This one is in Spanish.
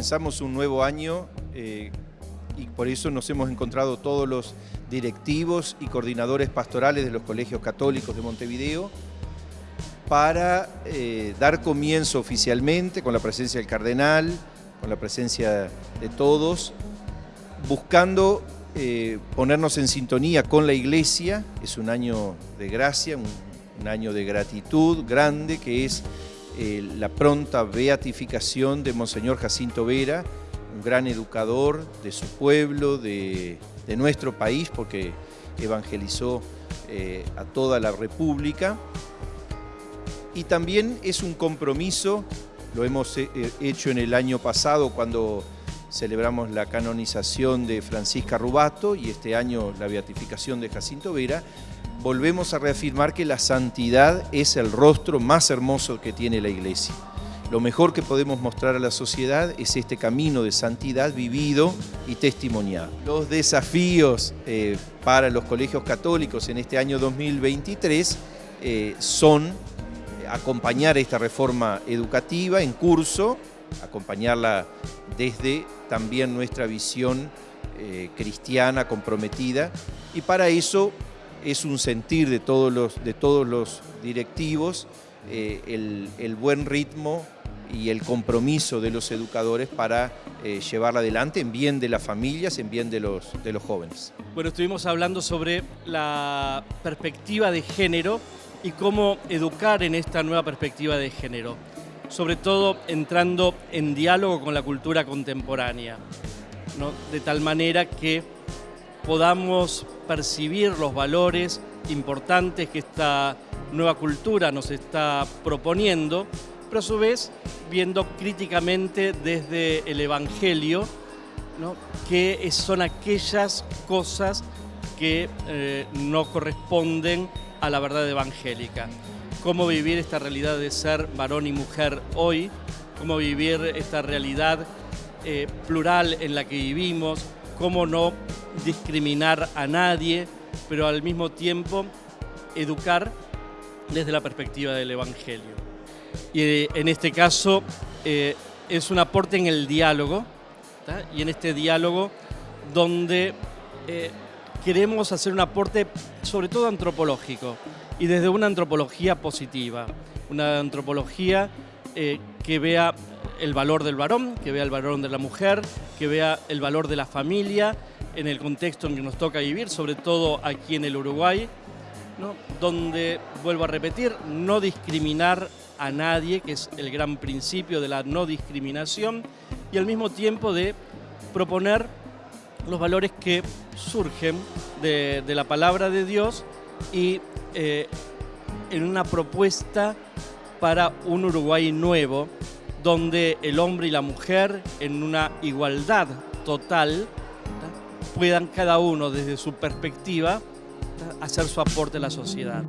comenzamos un nuevo año eh, y por eso nos hemos encontrado todos los directivos y coordinadores pastorales de los colegios católicos de Montevideo para eh, dar comienzo oficialmente con la presencia del cardenal, con la presencia de todos, buscando eh, ponernos en sintonía con la iglesia, es un año de gracia, un, año de gratitud grande que es eh, la pronta beatificación de Monseñor Jacinto Vera, un gran educador de su pueblo, de, nuestro país, porque evangelizó eh, a toda la República. Y también es un compromiso, lo hemos hecho en el año pasado cuando celebramos la canonización de Francisca Rubato y este año la beatificación de Jacinto Vera, volvemos a reafirmar que la santidad es el rostro más hermoso que tiene la Iglesia. Lo mejor que podemos mostrar a la sociedad es este camino de santidad vivido y testimoniado. Los desafíos eh, para los colegios católicos en este año 2023 eh, son acompañar esta reforma educativa en curso, acompañarla desde también nuestra visión eh, cristiana comprometida y para eso es un sentir de todos los, de todos los directivos eh, el, buen ritmo y el compromiso de los educadores para eh, llevarla adelante en bien de las familias, en bien de los, de los jóvenes. Bueno, estuvimos hablando sobre la perspectiva de género y cómo educar en esta nueva perspectiva de género sobre todo entrando en diálogo con la cultura contemporánea, de tal manera que podamos percibir los valores importantes que esta nueva cultura nos está proponiendo, pero a su vez viendo críticamente desde el Evangelio ¿no? que son aquellas cosas que eh, no corresponden a la verdad evangélica cómo vivir esta realidad de ser varón y mujer hoy, cómo vivir esta realidad eh, plural en la que vivimos, cómo no discriminar a nadie, pero al mismo tiempo educar desde la perspectiva del Evangelio. Y eh, en este caso eh, es un aporte en el diálogo, y en este diálogo donde queremos hacer un aporte sobre todo antropológico y desde una antropología positiva, una antropología eh, que vea el valor del varón, que vea el valor de la mujer, que vea el valor de la familia en el contexto en que nos toca vivir, sobre todo aquí en el Uruguay, donde, vuelvo a repetir, no discriminar a nadie, que es el gran principio de la no discriminación, y al mismo tiempo de proponer los valores que surgen de, la palabra de Dios y eh, en una propuesta para un Uruguay nuevo, donde el hombre y la mujer, en una igualdad total, puedan cada uno desde su perspectiva hacer su aporte a la sociedad.